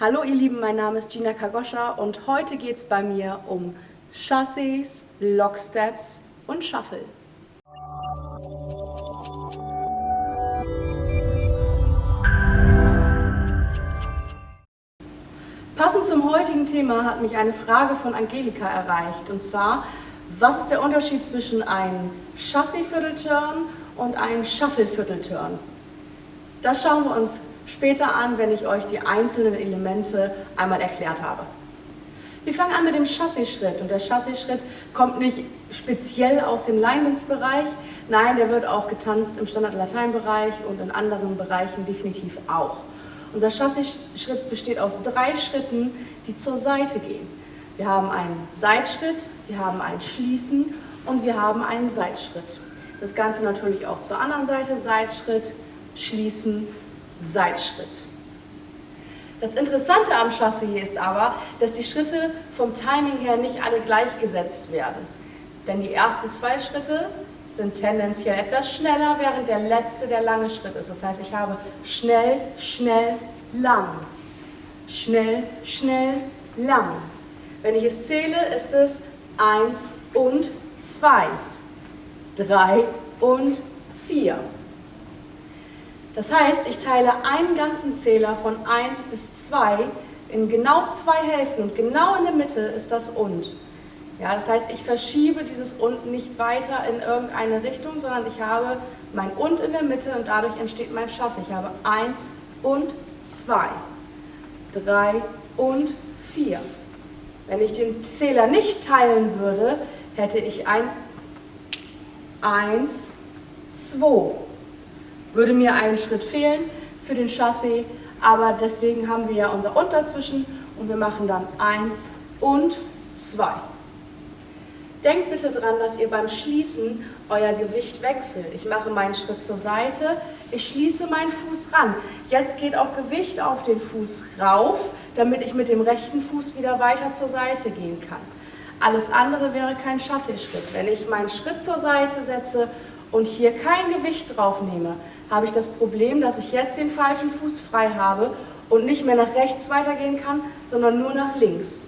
Hallo ihr Lieben, mein Name ist Gina Kagoscha und heute geht es bei mir um Chassis, Locksteps und Shuffle. Passend zum heutigen Thema hat mich eine Frage von Angelika erreicht und zwar, was ist der Unterschied zwischen einem Chassis-Viertelturn und einem Shuffle-Viertelturn? Das schauen wir uns später an, wenn ich euch die einzelnen Elemente einmal erklärt habe. Wir fangen an mit dem Chassisschritt und der Chassisschritt kommt nicht speziell aus dem Line-Dance-Bereich, nein, der wird auch getanzt im Standard-Latein-Bereich und in anderen Bereichen definitiv auch. Unser Chassisschritt besteht aus drei Schritten, die zur Seite gehen. Wir haben einen Seitschritt, wir haben ein Schließen und wir haben einen Seitschritt. Das Ganze natürlich auch zur anderen Seite, Seitschritt, Schließen, Seitschritt. Das Interessante am Chassis ist aber, dass die Schritte vom Timing her nicht alle gleichgesetzt werden. Denn die ersten zwei Schritte sind tendenziell etwas schneller, während der letzte der lange Schritt ist. Das heißt, ich habe schnell, schnell, lang. Schnell, schnell, lang. Wenn ich es zähle, ist es 1 und 2, 3 und 4. Das heißt, ich teile einen ganzen Zähler von 1 bis 2 in genau zwei Hälften und genau in der Mitte ist das und. Ja, das heißt, ich verschiebe dieses und nicht weiter in irgendeine Richtung, sondern ich habe mein und in der Mitte und dadurch entsteht mein Chassis. Ich habe 1 und 2, 3 und 4. Wenn ich den Zähler nicht teilen würde, hätte ich ein 1, 2 würde mir ein Schritt fehlen für den Chassis, aber deswegen haben wir ja unser Und dazwischen und wir machen dann 1 und 2. Denkt bitte daran, dass ihr beim Schließen euer Gewicht wechselt. Ich mache meinen Schritt zur Seite, ich schließe meinen Fuß ran. Jetzt geht auch Gewicht auf den Fuß rauf, damit ich mit dem rechten Fuß wieder weiter zur Seite gehen kann. Alles andere wäre kein Chassisschritt. Wenn ich meinen Schritt zur Seite setze und hier kein Gewicht drauf nehme, habe ich das Problem, dass ich jetzt den falschen Fuß frei habe und nicht mehr nach rechts weitergehen kann, sondern nur nach links.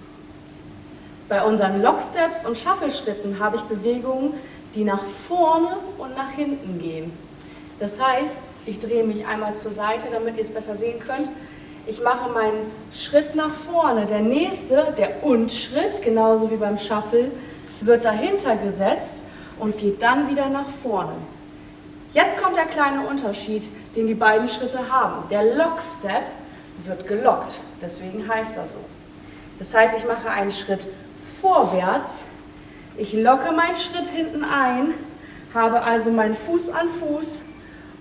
Bei unseren Locksteps und Shuffle-Schritten habe ich Bewegungen, die nach vorne und nach hinten gehen. Das heißt, ich drehe mich einmal zur Seite, damit ihr es besser sehen könnt. Ich mache meinen Schritt nach vorne. Der nächste, der Und-Schritt, genauso wie beim Shuffle, wird dahinter gesetzt und geht dann wieder nach vorne. Jetzt kommt der kleine Unterschied, den die beiden Schritte haben. Der Lock-Step wird gelockt, deswegen heißt er so. Das heißt, ich mache einen Schritt vorwärts, ich locke meinen Schritt hinten ein, habe also meinen Fuß an Fuß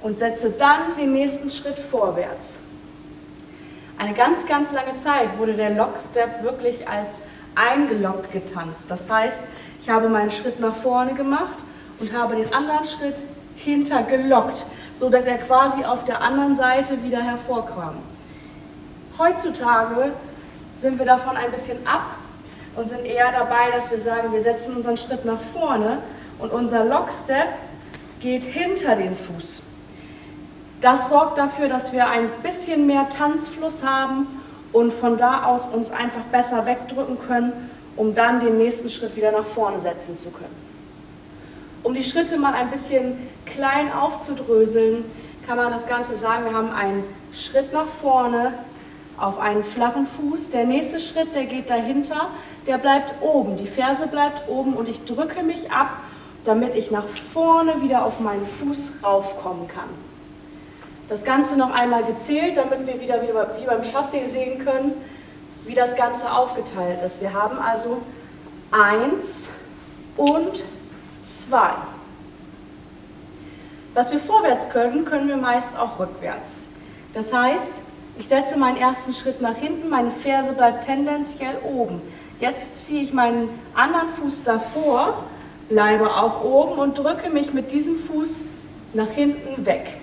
und setze dann den nächsten Schritt vorwärts. Eine ganz, ganz lange Zeit wurde der Lock-Step wirklich als eingeloggt getanzt. Das heißt, ich habe meinen Schritt nach vorne gemacht und habe den anderen Schritt hintergelockt, so dass er quasi auf der anderen Seite wieder hervorkam. Heutzutage sind wir davon ein bisschen ab und sind eher dabei, dass wir sagen, wir setzen unseren Schritt nach vorne und unser Lockstep geht hinter den Fuß. Das sorgt dafür, dass wir ein bisschen mehr Tanzfluss haben und von da aus uns einfach besser wegdrücken können, um dann den nächsten Schritt wieder nach vorne setzen zu können. Um die Schritte mal ein bisschen klein aufzudröseln, kann man das Ganze sagen, wir haben einen Schritt nach vorne auf einen flachen Fuß. Der nächste Schritt, der geht dahinter, der bleibt oben. Die Ferse bleibt oben und ich drücke mich ab, damit ich nach vorne wieder auf meinen Fuß raufkommen kann. Das Ganze noch einmal gezählt, damit wir wieder wie beim Chassis sehen können, wie das Ganze aufgeteilt ist. Wir haben also eins und 2. Was wir vorwärts können, können wir meist auch rückwärts. Das heißt, ich setze meinen ersten Schritt nach hinten, meine Ferse bleibt tendenziell oben. Jetzt ziehe ich meinen anderen Fuß davor, bleibe auch oben und drücke mich mit diesem Fuß nach hinten weg.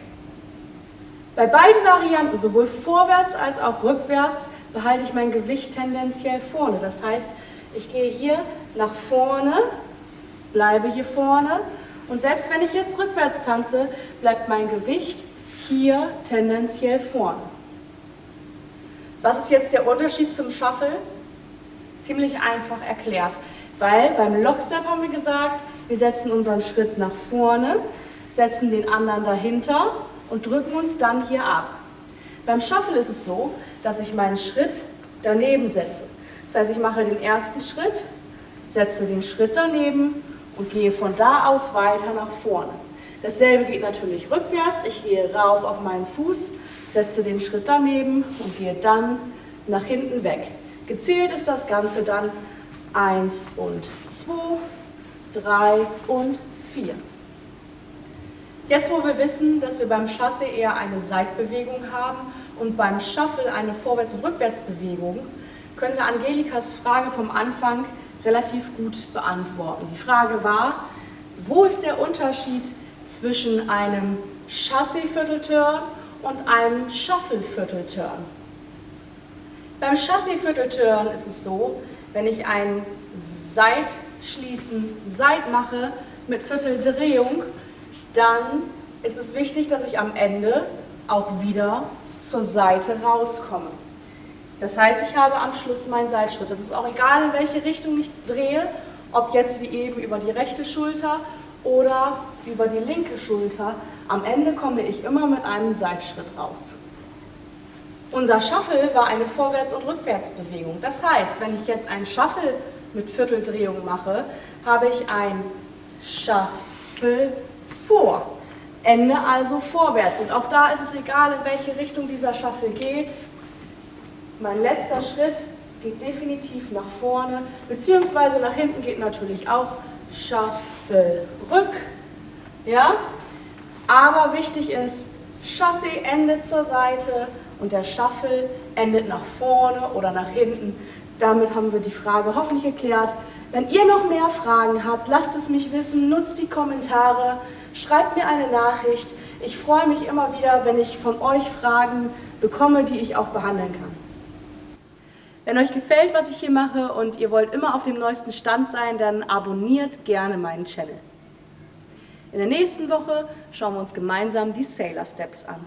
Bei beiden Varianten, sowohl vorwärts als auch rückwärts, behalte ich mein Gewicht tendenziell vorne. Das heißt, ich gehe hier nach vorne, bleibe hier vorne und selbst wenn ich jetzt rückwärts tanze, bleibt mein Gewicht hier tendenziell vorne. Was ist jetzt der Unterschied zum Shuffle? Ziemlich einfach erklärt, weil beim Lockstep haben wir gesagt, wir setzen unseren Schritt nach vorne, setzen den anderen dahinter und drücken uns dann hier ab. Beim Shuffle ist es so, dass ich meinen Schritt daneben setze. Das heißt, ich mache den ersten Schritt, setze den Schritt daneben und gehe von da aus weiter nach vorne. Dasselbe geht natürlich rückwärts. Ich gehe rauf auf meinen Fuß, setze den Schritt daneben und gehe dann nach hinten weg. Gezählt ist das Ganze dann 1 und 2, 3 und 4. Jetzt, wo wir wissen, dass wir beim Chasse eher eine Seitbewegung haben und beim Shuffle eine Vorwärts- und Rückwärtsbewegung, können wir Angelikas Frage vom Anfang relativ gut beantworten. Die Frage war, wo ist der Unterschied zwischen einem Chassé-Viertelturn und einem Shuffle-Viertelturn? Beim Chassé-Viertelturn ist es so, wenn ich ein Seitschließen, Seit mache mit Vierteldrehung, dann ist es wichtig, dass ich am Ende auch wieder zur Seite rauskomme. Das heißt, ich habe am Schluss meinen Seitschritt. Das ist auch egal, in welche Richtung ich drehe, ob jetzt wie eben über die rechte Schulter oder über die linke Schulter. Am Ende komme ich immer mit einem Seitschritt raus. Unser Shuffle war eine Vorwärts- und Rückwärtsbewegung. Das heißt, wenn ich jetzt einen Shuffle mit Vierteldrehung mache, habe ich ein Shuffle vor. Ende also vorwärts. Und auch da ist es egal, in welche Richtung dieser Shuffle geht. Mein letzter Schritt geht definitiv nach vorne, beziehungsweise nach hinten geht natürlich auch Shuffle rück. Ja? Aber wichtig ist, Chassé endet zur Seite und der Shuffle endet nach vorne oder nach hinten. Damit haben wir die Frage hoffentlich geklärt. Wenn ihr noch mehr Fragen habt, lasst es mich wissen, nutzt die Kommentare, schreibt mir eine Nachricht. Ich freue mich immer wieder, wenn ich von euch Fragen bekomme, die ich auch behandeln kann. Wenn euch gefällt, was ich hier mache und ihr wollt immer auf dem neuesten Stand sein, dann abonniert gerne meinen Channel. In der nächsten Woche schauen wir uns gemeinsam die Sailor Steps an.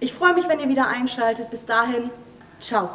Ich freue mich, wenn ihr wieder einschaltet. Bis dahin, ciao.